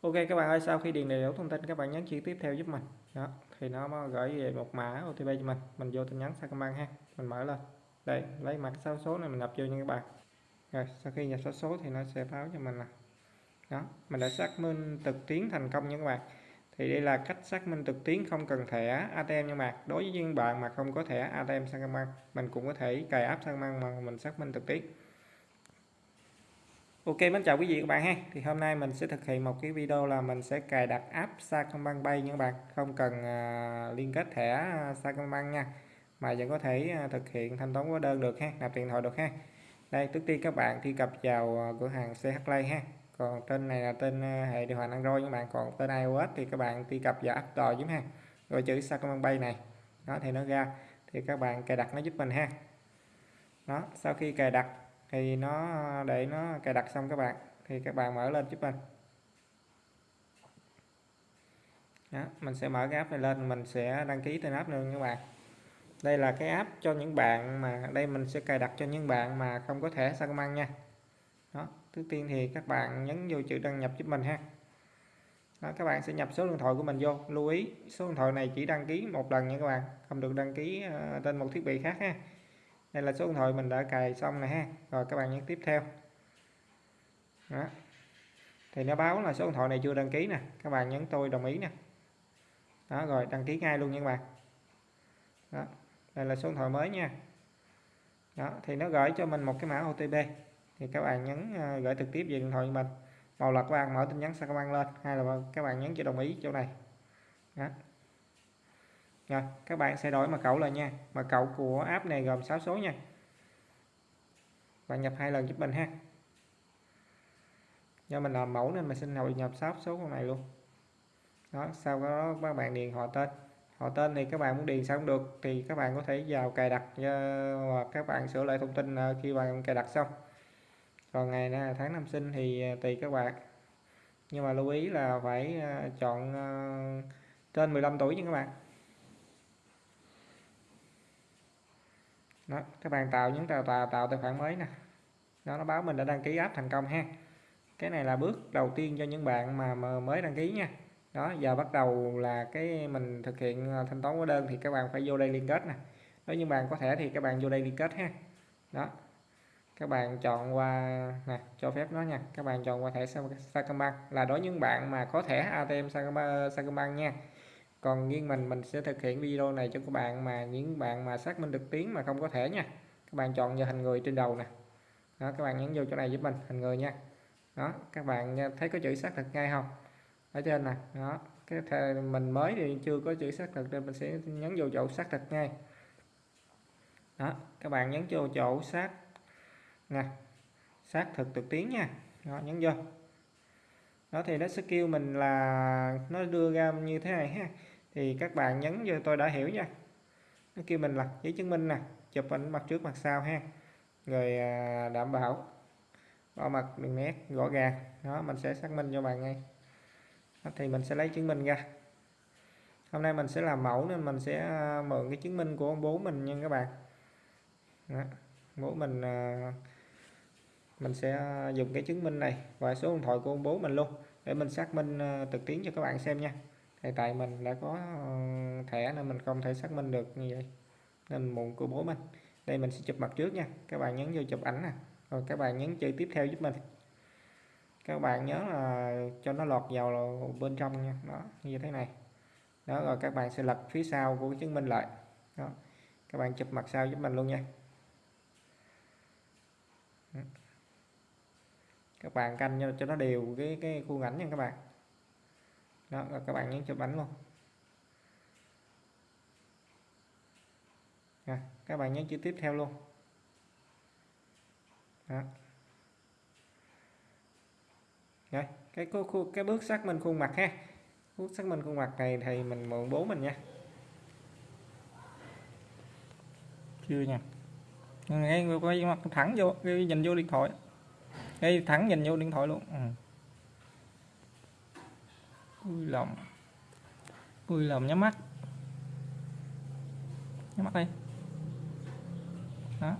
Ok, các bạn ơi, sau khi điền đầy đủ thông tin, các bạn nhấn chữ tiếp theo giúp mình. Đó, thì nó gửi về một mã OTP cho mình. Mình vô tin nhắn Sacombank ha. Mình mở lên. Đây, lấy mặt sáu số này mình nhập vô nha các bạn. Rồi, sau khi nhập số số thì nó sẽ báo cho mình là đó, mình đã xác minh trực tuyến thành công nha các bạn. Thì đây là cách xác minh trực tuyến không cần thẻ ATM nha các bạn. Đối với những bạn mà không có thẻ ATM Sacombank mình cũng có thể cài app Sacombank mà mình xác minh trực tuyến Ok mến chào quý vị các bạn ha. Thì hôm nay mình sẽ thực hiện một cái video là mình sẽ cài đặt app Sacombank Pay nha các bạn. Không cần uh, liên kết thẻ à, Sacombank nha. Mà vẫn có thể uh, thực hiện thanh toán hóa đơn được ha nạp tiền thoại được ha. Đây trước tiên các bạn truy cập vào uh, cửa hàng CH Play ha. Còn tên này là tên hệ điều hành Android các bạn. Còn tên iOS thì các bạn truy cập vào App Store giúp ha. Rồi chữ Sacombank Pay này. Đó thì nó ra. Thì các bạn cài đặt nó giúp mình ha. Đó sau khi cài đặt thì nó để nó cài đặt xong các bạn thì các bạn mở lên giúp mình đó, mình sẽ mở cái app này lên mình sẽ đăng ký tên app luôn các bạn. Đây là cái app cho những bạn mà đây mình sẽ cài đặt cho những bạn mà không có thẻ Sacombank nha. Đó trước tiên thì các bạn nhấn vô chữ đăng nhập giúp mình ha. Đó, các bạn sẽ nhập số điện thoại của mình vô. Lưu ý số điện thoại này chỉ đăng ký một lần nha các bạn không được đăng ký ờ, uh, trên một thiết bị khác ha đây là số điện thoại mình đã cài xong này ha. Rồi các bạn nhấn tiếp theo. Đó. thì nó báo là số điện thoại này chưa đăng ký nè. Các bạn nhấn tôi đồng ý nè. Đó, rồi đăng ký ngay luôn nha các bạn. Đó. Đây là số điện thoại mới nha. Đó, thì nó gửi cho mình một cái mã OTP thì các bạn nhấn ờ, gửi trực tiếp về điện thoại của mình. Một là các bạn, mở tin nhắn Sacombank lên. Hay là các bạn nhấn chữ đồng ý chỗ này. Đó rồi, các bạn sẽ đổi mật khẩu lại nha. Mật khẩu của app này gồm 6 số nha. Bạn nhập hai lần giúp mình ha. Do mình làm mẫu nên mình xin hội nhập 6 số con này luôn. Đó, sau đó các bạn điền họ tên. Họ tên thì các bạn muốn điền sao cũng được. Thì các bạn có thể vào cài đặt và các bạn sửa lại thông tin ờ, khi bạn cài đặt xong. Còn ngày là tháng năm sinh thì ờ, tùy các bạn. Nhưng mà lưu ý là phải ờ, chọn trên 15 tuổi nha các bạn. Đó các bạn tạo những tạo tạo, tạo tài khoản mới nè đó nó báo mình đã đăng ký app thành công ha cái này là bước đầu tiên cho những bạn mà, mà mới đăng ký nha đó giờ bắt đầu là cái mình thực hiện thanh toán hóa đơn thì các bạn phải vô đây liên kết nè nếu như bạn có thể thì các bạn vô đây liên kết ha đó các bạn chọn qua nè cho phép nó nha các bạn chọn qua thẻ Sacombank là đối với những bạn mà có thẻ ATM Sacombank nha còn riêng mình mình sẽ thực hiện video này cho các bạn mà, những bạn mà xác minh được tiếng mà không có thể nha. Các bạn chọn vào hình người trên đầu nè. Đó, các bạn nhấn vô chỗ này giúp mình hình người nha. Đó, các bạn à, thấy có chữ xác thực ngay không? Ở trên nè. Đó, cái thề mình mới thì chưa có chữ xác thực nên mình sẽ nhấn vô chỗ xác thực ngay. Đó, các bạn nhấn vô chỗ xác, nè, xác thực trực tiếng nha. Đó, nhấn vô đó thì nó sẽ kêu mình là nó đưa ra như thế này ha. Thì các bạn nhấn cho tôi đã hiểu nha. Nó kêu mình là giấy chứng minh nè chụp ảnh mặt trước mặt sau ha. Rồi à, đảm bảo bỏ mặt đường nét rõ ràng. Đó mình sẽ xác minh cho bạn ngay. Đó, thì mình sẽ lấy chứng minh ra. Hôm nay mình sẽ làm mẫu nên mình sẽ à, mượn cái chứng minh của ông bố mình nha các bạn. Đó. bố mình à, mình sẽ à, dùng cái chứng minh này và số điện thoại của ông bố mình luôn để mình xác minh à, trực tuyến cho các bạn xem nha. Thì tại mình đã có à, thẻ nên mình không thể xác minh được như vậy. Nên muộn của bố mình. Đây mình sẽ chụp mặt trước nha. Các bạn nhấn vô chụp ảnh nè. Rồi các bạn nhấn chơi tiếp theo giúp mình. Các bạn nhớ là cho nó lọt vào bên trong nha. Đó, như thế này. Đó, rồi các bạn sẽ lật phía sau của chứng minh lại. Đó. Các bạn chụp mặt sau giúp mình luôn nha. Các bạn canh cho nó đều cái cái khuôn ảnh nha các bạn. Đó và các bạn nhấn chụp ảnh luôn. À, các bạn nhấn chữ tiếp theo luôn. Đó. Rồi, cái khu, cái bước xác minh khuôn mặt ha. Bước xác minh khuôn mặt này thì mình mượn bố mình nha. Chưa nha. Ngay quay mặt thẳng vô nhìn vô điện thoại ngay thẳng nhìn vô điện thoại luôn. Ừ. vui lòng vui lòng nhắm mắt. Nhắm mắt đi đó.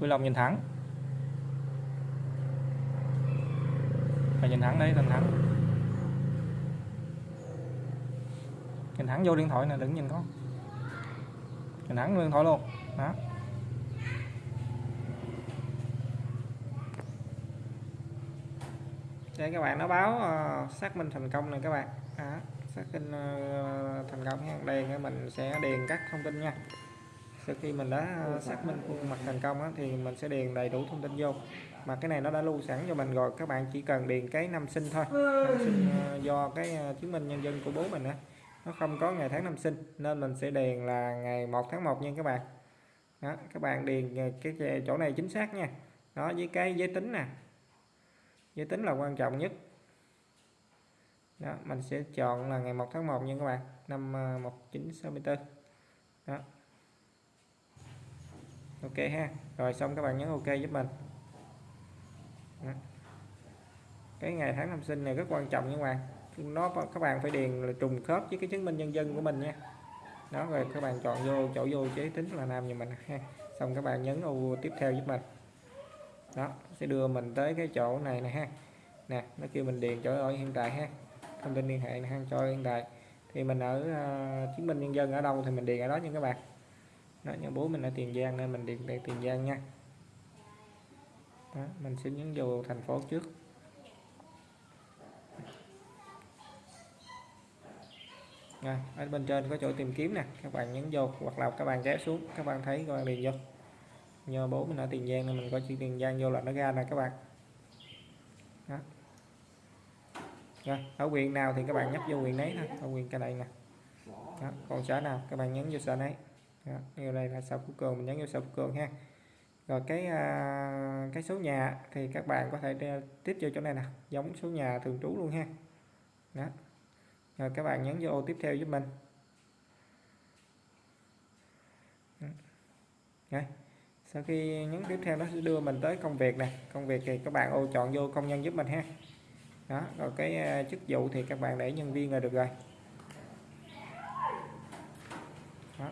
Vui lòng nhìn thẳng. Phải nhìn thẳng đây nhìn thẳng. Nhìn thẳng vô điện thoại nè, đừng nhìn con. Nhìn thẳng vô điện thoại luôn. Đó. Đây các bạn nó báo uh, xác minh thành công này các bạn. À, xác minh uh, thành công nha đây mình sẽ điền các thông tin nha. Sau khi mình đã ờ, xác minh khuôn mặt thành công á, thì mình sẽ điền đầy đủ thông tin vô. Mà cái này nó đã lưu sẵn cho mình rồi các bạn chỉ cần điền cái năm sinh thôi. Năm sinh uh, do cái uh, chứng minh nhân dân của bố mình á. Nó không có ngày tháng năm sinh nên mình sẽ điền là ngày 1 tháng 1 nha các bạn. Đó, các bạn điền cái chỗ này chính xác nha. Đó với cái giới tính nè giới tính là quan trọng nhất. Đó, mình sẽ chọn là ngày 1 tháng 1 nha các bạn. Năm à, 1964 đó. Ok ha. Rồi xong các bạn nhấn ok giúp mình. Đó. cái ngày tháng năm sinh này rất quan trọng nha các bạn. Nó, các bạn phải điền là trùng khớp với cái chứng minh nhân dân của mình nha. Đó, rồi các bạn chọn vô, chỗ vô chế tính là nam như mình ha. Xong các bạn nhấn ô tiếp theo giúp mình đó sẽ đưa mình tới cái chỗ này nè ha. Nè nó kêu mình điền chỗ ở hiện tại ha. Thông tin liên hệ ha cho hiện tại. Thì mình ở uh, chứng minh nhân dân ở đâu thì mình điền ở đó nha các bạn. Đó, nhà bố mình ở Tiền Giang nên mình điền tại Tiền Giang nha. Đó, mình sẽ nhấn vô thành phố trước. Rồi, ở bên trên có chỗ tìm kiếm nè. Các bạn nhấn vô hoặc là các bạn kéo xuống các bạn thấy các bạn điền vô nhờ bố mình ở Tiền Giang nên mình có chữ Tiền Giang vô là nó ra nè các bạn. Đó. Rồi, ở quyền nào thì các bạn nhấp vô quyền đấy thôi ở quyền cái này nè. Đó, còn xã nào các bạn nhấn vô xã đấy đó, như đây là xã Phú Cường mình nhấn vô xã Phú Cường ha. Rồi cái à, cái số nhà thì các bạn có thể tiếp vô chỗ này nè giống số nhà thường trú luôn ha. Đó. Rồi các bạn nhấn vô ô tiếp theo giúp mình. Đây sau khi nhấn tiếp theo nó sẽ đưa mình tới công việc này công việc thì các bạn ô chọn vô công nhân giúp mình ha. Đó rồi cái ờ, chức vụ thì các bạn để nhân viên là được rồi. Đó.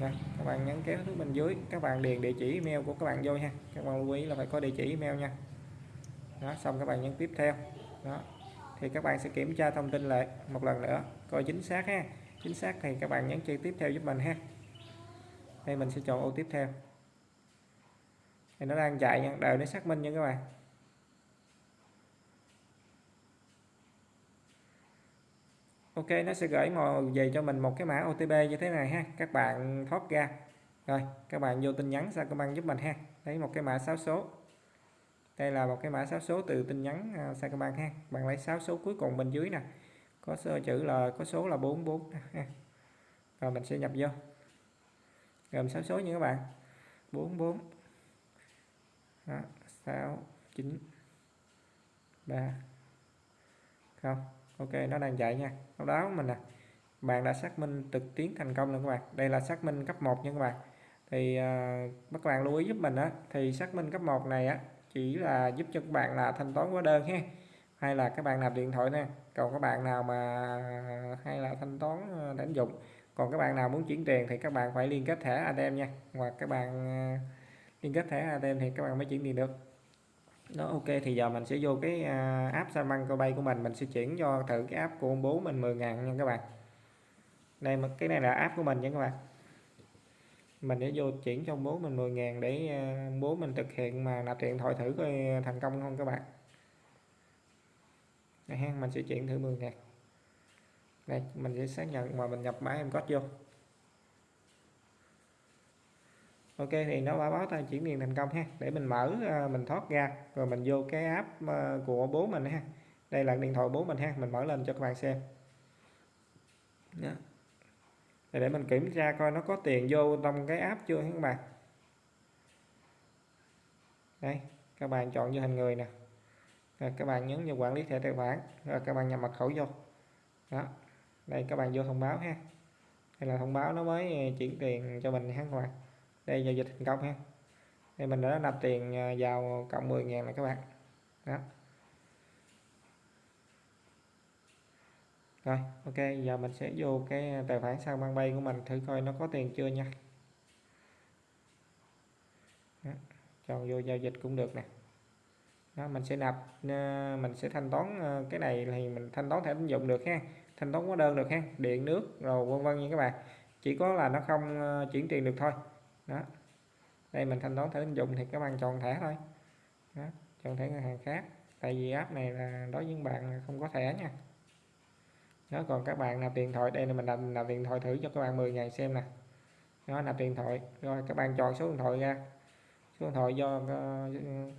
Đây, các bạn nhấn kéo xuống bên dưới. Các bạn điền địa chỉ email của các bạn vô nha. Các bạn lưu ý là phải có địa chỉ email nha. Đó xong các bạn nhấn tiếp theo. Đó. Thì các bạn sẽ kiểm tra thông tin lại một lần nữa coi chính xác ha chính xác thì các bạn nhấn chơi tiếp theo giúp mình ha. Đây, mình sẽ chọn ô tiếp theo. Thì nó đang chạy nha, đợi nó xác minh nha các bạn. Ok, nó sẽ gửi màu về cho mình một cái mã OTP như thế này ha. Các bạn thoát ra. Rồi, các bạn vô tin nhắn sao các bạn giúp mình ha. Lấy một cái mã 6 số. Đây là một cái mã 6 số từ tin nhắn à, Sacombank ha. Bạn lấy 6 số cuối cùng bên dưới nè có số chữ là có số là 44 rồi mình sẽ nhập vô. Gồm 6 số như các bạn. 44 đó, 6 9 3 không ok nó đang chạy nha. Sau đó mình nè. À, bạn đã xác minh trực tiến thành công rồi các bạn. Đây là xác minh cấp 1 nha các bạn. Thì uh, các bạn lưu ý giúp mình á. Thì xác minh cấp 1 này á chỉ là giúp cho các bạn là thanh toán hóa đơn ha hay là các bạn nạp điện thoại nè. Còn các bạn nào mà, hay là thanh toán ờ, đánh dụng. Còn các bạn nào muốn chuyển tiền thì các bạn phải liên kết thẻ ATM nha. Hoặc các bạn ờ, liên kết thẻ ATM thì các bạn mới chuyển tiền được. Đó, ok, thì giờ mình sẽ vô cái ờ, app Saman bay của mình. Mình sẽ chuyển cho thử cái app của ông bố mình 10 ngàn nha các bạn. Đây cái này là app của mình nha các bạn. Mình để vô chuyển cho bố mình 10 ngàn để bố mình thực hiện mà nạp điện thoại thử coi thành công không các bạn đây ha mình sẽ chuyển thử 10 ngàn đây, mình sẽ xác nhận mà mình nhập mã em code vô. Ok, thì nó báo báo ta chuyển tiền thành công ha. Để mình mở à, mình thoát ra, rồi mình vô cái app à, của bố mình ha. Đây là điện thoại bố mình ha, mình mở lên cho các bạn xem. Đó. Để mình kiểm tra coi nó có tiền vô trong cái app chưa các bạn. Đây, các bạn chọn vô hình người nè rồi các bạn nhấn vào quản lý thẻ tài khoản. Rồi các bạn nhập mật khẩu vô. Đó. Đây, các bạn vô thông báo ha. Đây là thông báo nó mới ờ, chuyển tiền cho mình ha, các bạn. Đây, giao dịch thành công ha. Đây, mình đã nạp tiền ờ, vào cộng 10 ngàn này các bạn. Đó. Rồi, ok. Giờ mình sẽ vô cái tài khoản sang mang bay của mình thử coi nó có tiền chưa nha. Đó. chọn vô giao dịch cũng được nè đó, mình sẽ nạp ờ, mình sẽ thanh toán ờ, cái này thì mình thanh toán thẻ tín dụng được ha. Thanh toán hóa đơn được ha điện nước rồi vân vân nha các bạn. Chỉ có là nó không ờ, chuyển tiền được thôi. Đó. Đây mình thanh toán thẻ tín dụng thì các bạn chọn thẻ thôi. Đó, chọn thẻ ngân hàng khác. Tại vì app này là đối với những bạn không có thẻ nha. Đó còn các bạn nạp điện thoại đây là mình nạp, nạp điện thoại thử cho các bạn 10 ngày xem nè. Đó nạp điện thoại. Rồi các bạn chọn số điện thoại ra. Số điện thoại do uh,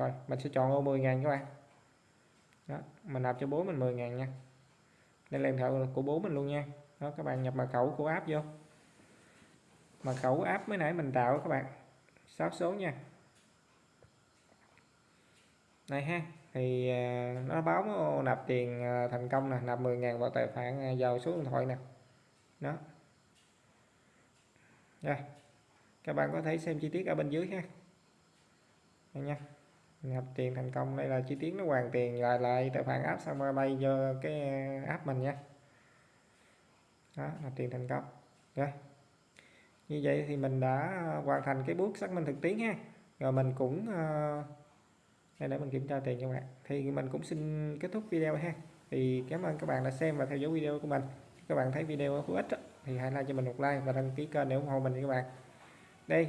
rồi, mình sẽ chọn ô 10 ngàn các bạn. Đó, mình nạp cho bố mình 10 ngàn nha. Đây là điện thoại của bố mình luôn nha. Đó, các bạn nhập mật khẩu của app vô. Mật khẩu app mới nãy mình tạo các bạn. 6 số nha. Này ha, thì à, nó báo nạp tiền à, thành công nè, nạp 10.000 vào tài khoản vào số điện thoại nè. Đó. Rồi, các bạn có thể xem chi tiết ở bên dưới ha. Đây nha nhập tiền thành công, đây là chi tiết nó hoàn tiền lại lại tài khoản app xong bay cho cái app mình nha. Đó nạp tiền thành công. Rồi. Như vậy thì mình đã hoàn thành cái bước xác minh thực tiến ha. Rồi mình cũng ờ, đây để mình kiểm tra tiền cho bạn. Thì mình cũng xin kết thúc video ha. Thì cảm ơn các bạn đã xem và theo dõi video của mình. Các bạn thấy video hữu ích thì hãy like cho mình một like và đăng ký kênh để ủng hộ mình các bạn. Đây.